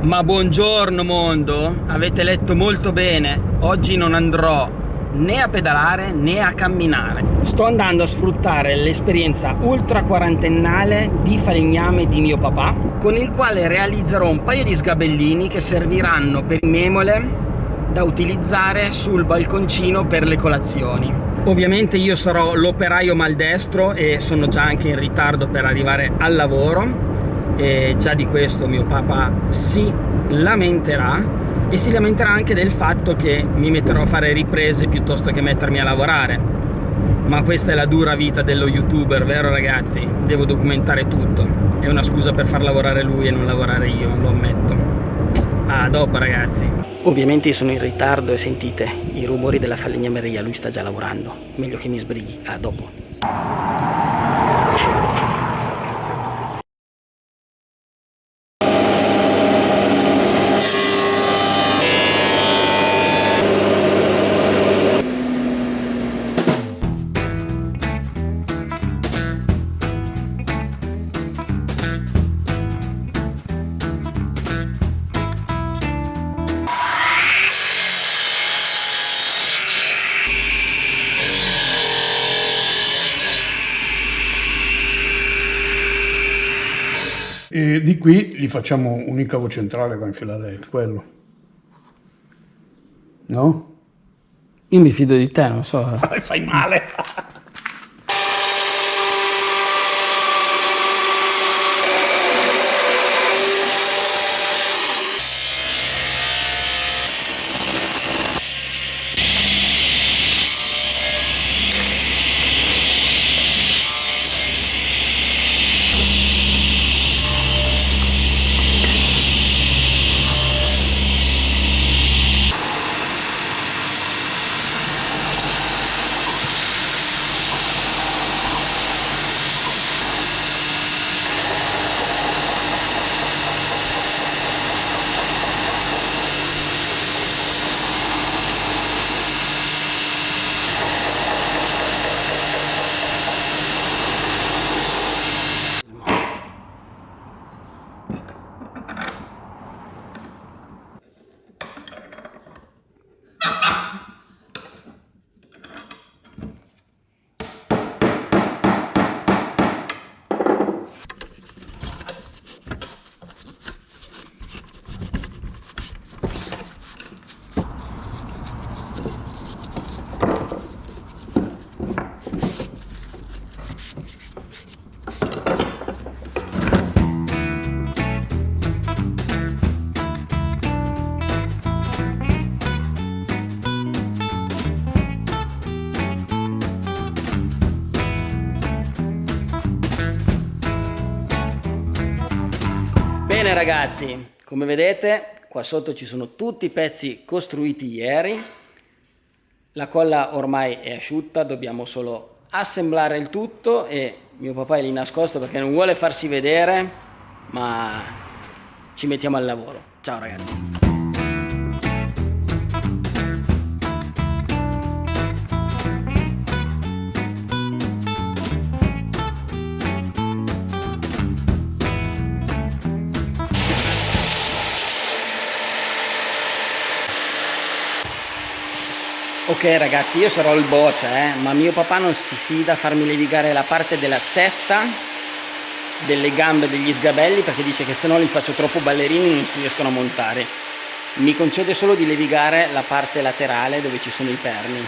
Ma buongiorno mondo, avete letto molto bene, oggi non andrò né a pedalare né a camminare. Sto andando a sfruttare l'esperienza ultra quarantennale di falegname di mio papà, con il quale realizzerò un paio di sgabellini che serviranno per memole da utilizzare sul balconcino per le colazioni. Ovviamente io sarò l'operaio maldestro e sono già anche in ritardo per arrivare al lavoro e già di questo mio papà si lamenterà e si lamenterà anche del fatto che mi metterò a fare riprese piuttosto che mettermi a lavorare. Ma questa è la dura vita dello youtuber vero ragazzi? devo documentare tutto. È una scusa per far lavorare lui e non lavorare io lo ammetto. A dopo ragazzi. Ovviamente sono in ritardo e sentite i rumori della falegnameria lui sta già lavorando. Meglio che mi sbrighi. A dopo E di qui gli facciamo un incavo centrale da infilare quello. No? Io mi fido di te, non so. Fai male! Bene ragazzi, come vedete qua sotto ci sono tutti i pezzi costruiti ieri, la colla ormai è asciutta, dobbiamo solo assemblare il tutto e mio papà è lì nascosto perché non vuole farsi vedere, ma ci mettiamo al lavoro. Ciao ragazzi. Ok ragazzi, io sarò il boccia, eh, ma mio papà non si fida a farmi levigare la parte della testa, delle gambe degli sgabelli perché dice che se no li faccio troppo ballerini e non si riescono a montare. Mi concede solo di levigare la parte laterale dove ci sono i perni.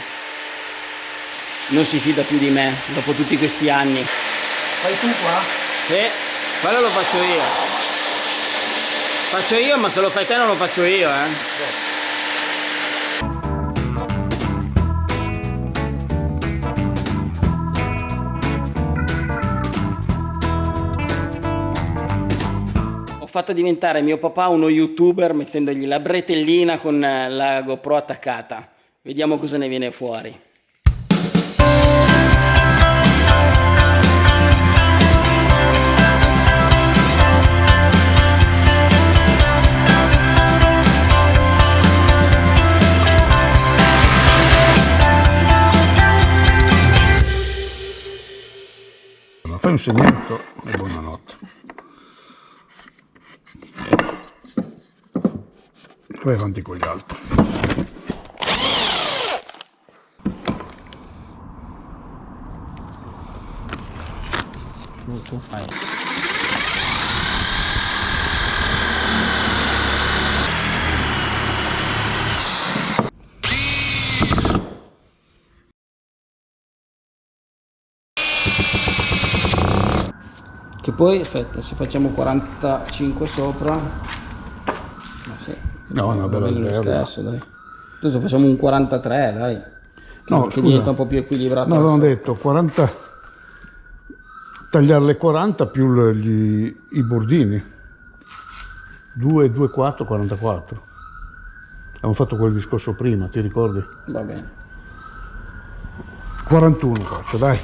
Non si fida più di me dopo tutti questi anni. Fai tu qua? Sì, quello lo faccio io. Faccio io, ma se lo fai te non lo faccio io, eh. Sì. Fatto diventare mio papà uno youtuber mettendogli la bretellina con eh, la GoPro attaccata. Vediamo cosa ne viene fuori. Fai un segmento e buonanotte. Vai avanti con gli altri. Tu fai. Che poi aspetta se facciamo 45 sopra ma sì no no bella lo stesso dai. Adesso facciamo un 43 dai. Che, no, che diventa un po' più equilibrato no avevamo detto 40 tagliare le 40 più gli, i bordini. 2 2 4 44 abbiamo fatto quel discorso prima ti ricordi? va bene. 41 faccio dai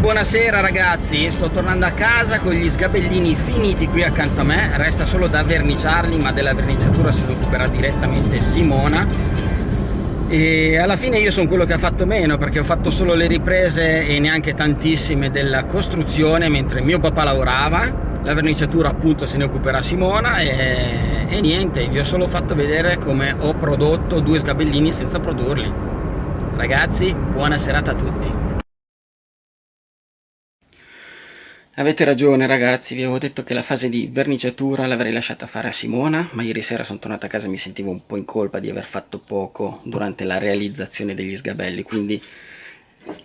buonasera ragazzi, sto tornando a casa con gli sgabellini finiti qui accanto a me, resta solo da verniciarli ma della verniciatura si occuperà direttamente Simona. E alla fine io sono quello che ha fatto meno perché ho fatto solo le riprese e neanche tantissime della costruzione mentre mio papà lavorava. La verniciatura appunto se ne occuperà Simona. E, e niente, vi ho solo fatto vedere come ho prodotto due sgabellini senza produrli. Ragazzi buona serata a tutti Avete ragione ragazzi, vi avevo detto che la fase di verniciatura l'avrei lasciata fare a Simona, ma ieri sera sono tornata a casa e mi sentivo un po' in colpa di aver fatto poco durante la realizzazione degli sgabelli, quindi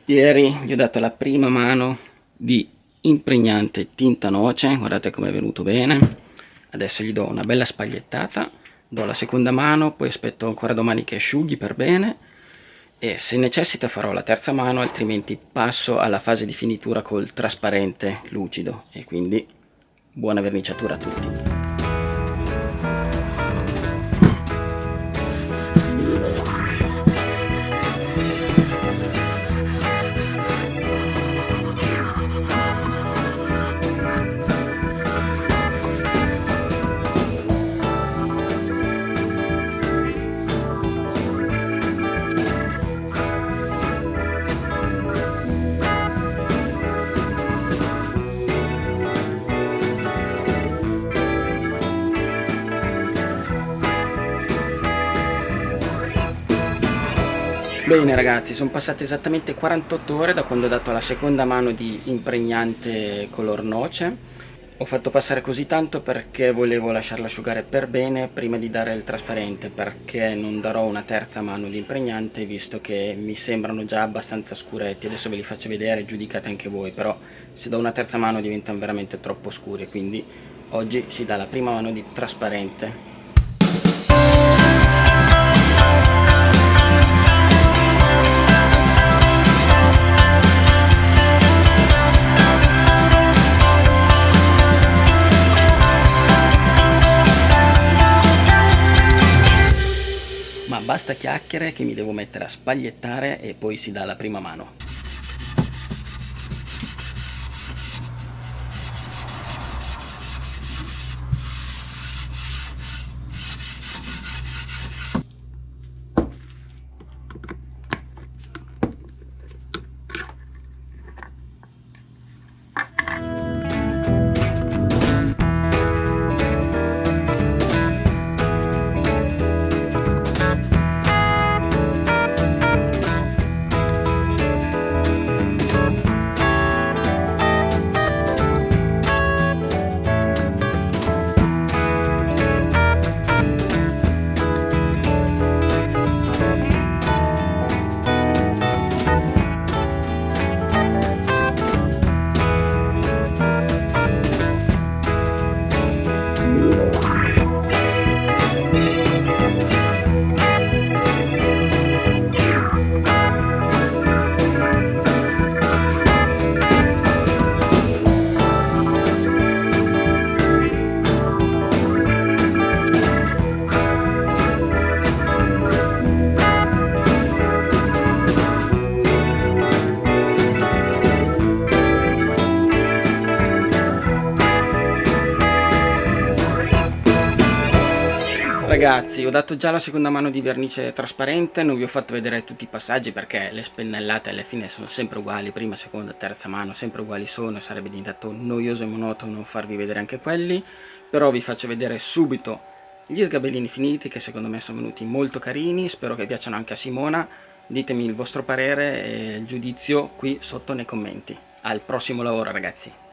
ieri gli ho dato la prima mano di impregnante tinta noce, guardate come è venuto bene, adesso gli do una bella spagliettata, do la seconda mano, poi aspetto ancora domani che asciughi per bene e se necessita farò la terza mano altrimenti passo alla fase di finitura col trasparente lucido. E quindi buona verniciatura a tutti Bene ragazzi, sono passate esattamente 48 ore da quando ho dato la seconda mano di impregnante color noce. Ho fatto passare così tanto perché volevo lasciarlo asciugare per bene prima di dare il trasparente, perché non darò una terza mano di impregnante visto che mi sembrano già abbastanza scuretti. Adesso ve li faccio vedere, giudicate anche voi, però se do una terza mano diventano veramente troppo scuri, quindi oggi si dà la prima mano di trasparente. Basta chiacchiere che mi devo mettere a spagliettare e poi si dà la prima mano. Ragazzi, ho dato già la seconda mano di vernice trasparente, non vi ho fatto vedere tutti i passaggi perché le spennellate alla fine sono sempre uguali, prima, seconda, terza mano, sempre uguali sono, sarebbe diventato noioso e monotono farvi vedere anche quelli, però vi faccio vedere subito gli sgabellini finiti che secondo me sono venuti molto carini, spero che piacciono anche a Simona, ditemi il vostro parere e il giudizio qui sotto nei commenti. Al prossimo lavoro ragazzi!